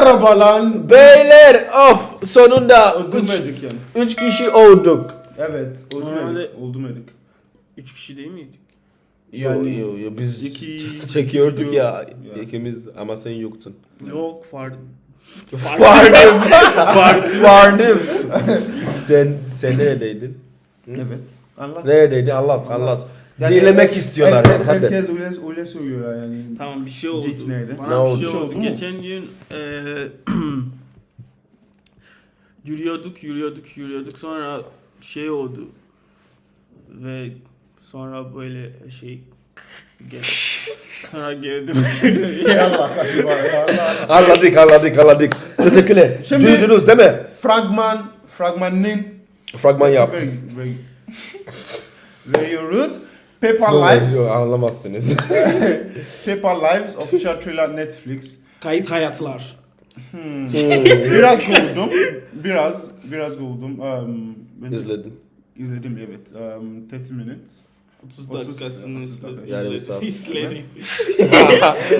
Merhaba lan. Beyler of sonunda üç, Öldürmedik yani. üç kişi olduk. Evet, Normalde- öldürmedik. Öldürmedik. Üç kişi değil miydik? Yani Yo, yo, yo, biz iki- çekiyorduk ya. Ya. ikimiz ama sen yoktun. Yok fark. Vardım. Vardım. sen sen neredeydin? evet. Anlat. Neredeydin? Anlat anlat. Yani Dinlemek istiyorlar. Herkes, hadi. herkes öyle, öyle söylüyor yani. Tamam bir şey oldu. Date nerede? Bana Ne bir oldu? şey şey oldu. Geçen gün eee yürüyorduk, yürüyorduk, yürüyorduk. Sonra şey oldu. Ve sonra böyle şey sonra geldim. Allah ya Allah. Anladık anladık anladık. Teşekkürler. Şimdi- Duydunuz değil mi? Fragman, fragmanın Fragman yap. Very, very, veriyoruz. Paper Lives, yok, anlamazsınız. Paper Lives official trailer Netflix. Kayıt hayatlar. Biraz güldüm. Biraz, biraz güldüm. Um, ben İzledim. İzledim evet. Um, 30 minutes. 30 30 dakikasını 30 dakika. izledim. Saat. İzledim.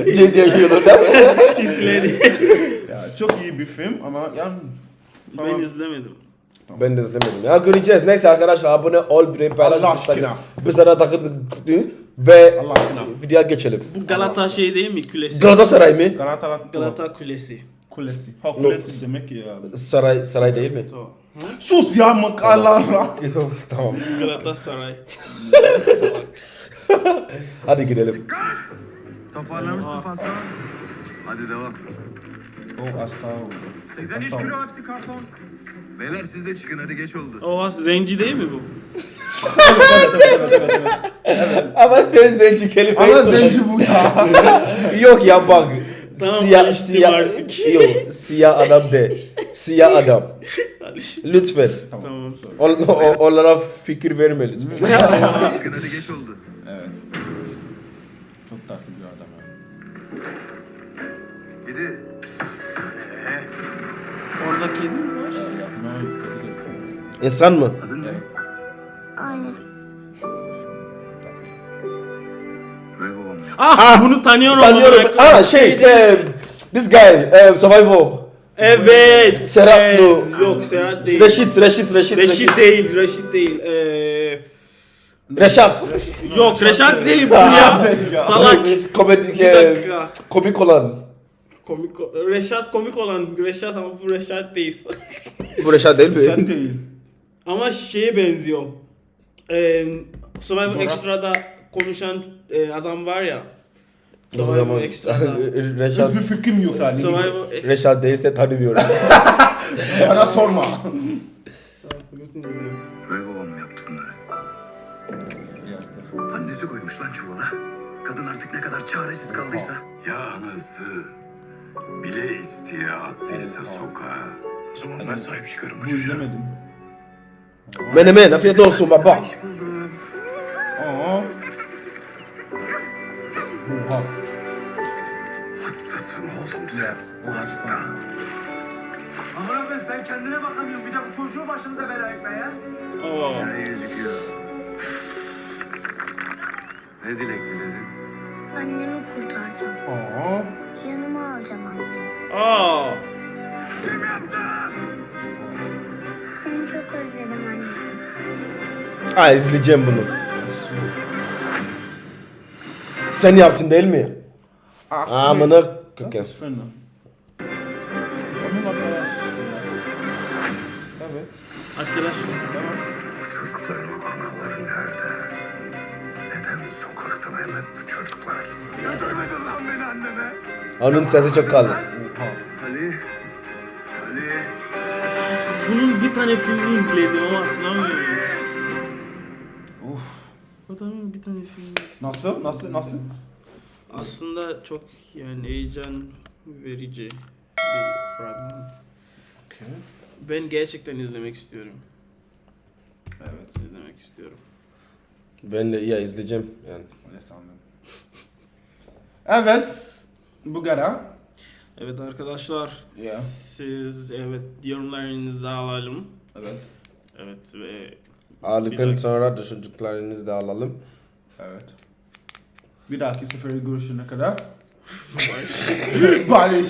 Cez yaşıyordun değil mi? İzledim. Ya, çok iyi bir film ama yani ben izlemedim. Ben de izlemedim. Ya göreceğiz. Neyse arkadaşlar abone ol, bir paylaş. Allah aşkına. Biz sana takıldık ve Allah aşkına. videoya geçelim. Bu Galata şey değil mi? Kulesi. Galatasaray mı? Galata Galata Kulesi. Kulesi. Ha kulesi demek ya. Saray saray değil mi? Tamam. Sus ya Allah. tamam. Galatasaray. Hadi gidelim. Toparlamışsın patron. Hadi devam. Oh hasta oldu. 83 Hasta kilo hepsi karton. Beyler siz de çıkın hadi geç oldu. O zenci değil mi bu? Ama sen zenci kelime. Ama zenci bu ya. Yok ya bak. Tamam, siyah, alıştım siyah, artık. Yok, siyah adam de. Siyah adam. Lütfen. Tamam. On, o- onlara fikir verme lütfen. çıkın hadi geç oldu. Evet. Çok tatlı bir adam ya. Gidi. Orada kedi mi var? İnsan mı? Adın ne? Aynen. Ya. Ah, bunu tanıyorum. Tanıyorum. Ah şey, şey this guy, uh, Survivor. Evet. Serhat evet. Nur. Yok Serhat değil. Reşit, Reşit, Reşit, Reşit değil. Reşit değil. Ee, Reşat. yok Reşat değil. Bu ya. Salak. Komik, Bir dakika. komik olan. Komik, Reşat komik olan Reşat ama bu Reşat değil. Bu Reşat değil mi? değil. ama şeye benziyor. Ee, Survivor Dora. Extra'da konuşan e, adam var ya. Survivor zaman Extra'da. Reşat, Hiçbir fikrim yok yani. Survivor Extra. Reşat değilse tanımıyorum. Bana sorma. Ve babam yaptı bunları. Annesi koymuş lan çuvala. Kadın artık ne kadar çaresiz kaldıysa. Ya anası bile isteye attıysa sokağa. O zaman ben sahip çıkarım bu çocuğa. izlemedim. Menemen, afiyet olsun baba. Aa. Oha. Hassasın oğlum sen. Hasta. Aman abim sen kendine bakamıyorsun. Bir de bu çocuğu başımıza bela etme ya. Oo. Ne gözüküyor. Ne dilek diledin? Annemi kurtaracağım. Aa. Yanıma alacağım annemi. Aa. Kim yaptı? Seni çok özledim anneciğim. Ha izleyeceğim bunu. Sen yaptın değil mi? Ah, Amına ist Fenner. Onun arkadaş. Evet. Arkadaş. Tamam. Bu çocukların anaları nerede? Sokakta hep bu çocuklar? Götürmedin lan beni anneme. Onun sesi çok kalın. Oha. Ali. Ali. Bunun bir tane filmi izledim ama hatırlamıyorum. Uf. Adamın bir tane filmi izledim. Nasıl? Nasıl? Nasıl? Aslında çok yani heyecan verici bir fragman. Okay. Ben gerçekten izlemek istiyorum. Evet. İzlemek istiyorum. Ben de ya izleyeceğim yani. Öyle sandım. Evet. Bu kadar. Evet arkadaşlar. Ya. Siz evet yorumlarınızı alalım. Evet. Evet ve Ağırlıktan Bir sonra düşündüklerinizi de alalım. Evet. Bir dahaki sefere görüşene kadar. Barış.